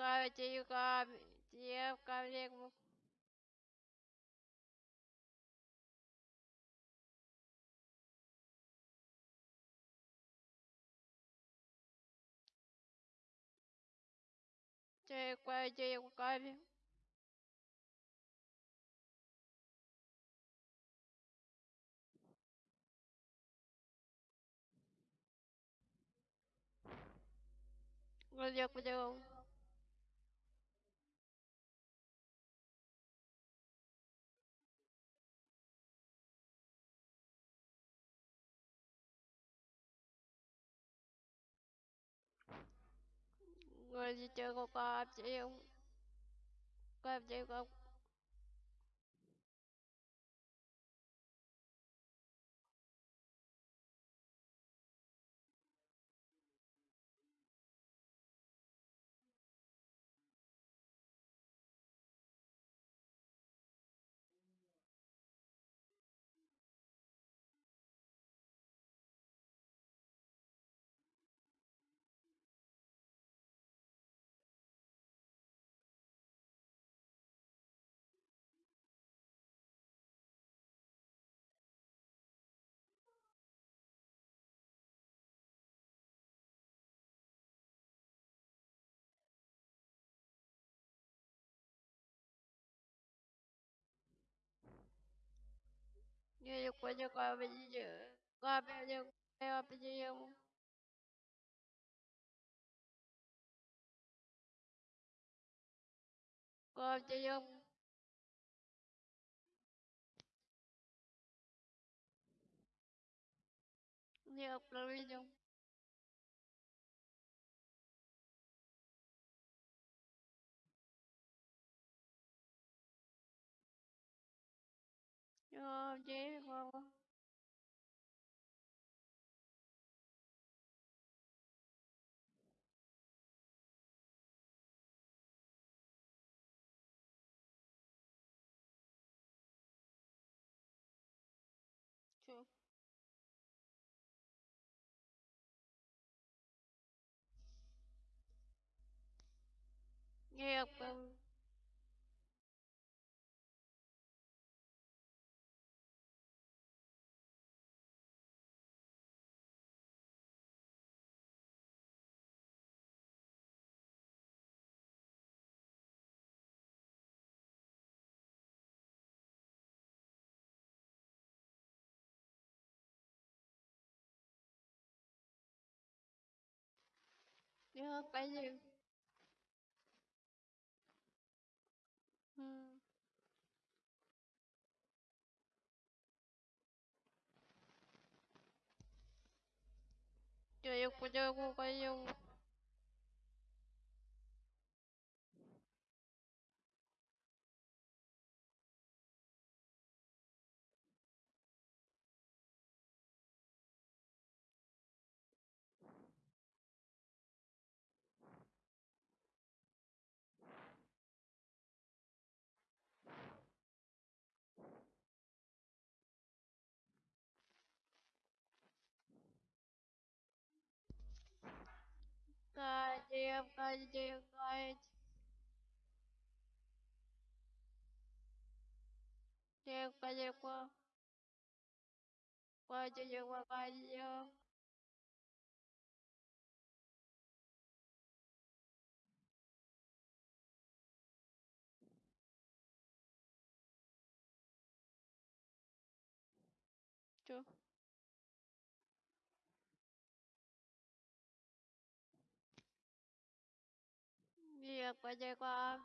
咖喱咖喱咖喱。这关这咖喱。我就不就。người chơi có có áp không có áp chế không như quá cho con bây giờ qua bây giờ qua bây giờ con bây giờ như quá bây giờ cho chế vô chưa nghiệp 要干净，嗯，要有干净，要干净。крепко дышать. Крепко, легко. Очень глубоко. Чё? 越过这个，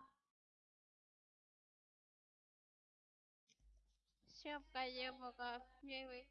想过越不过，因为。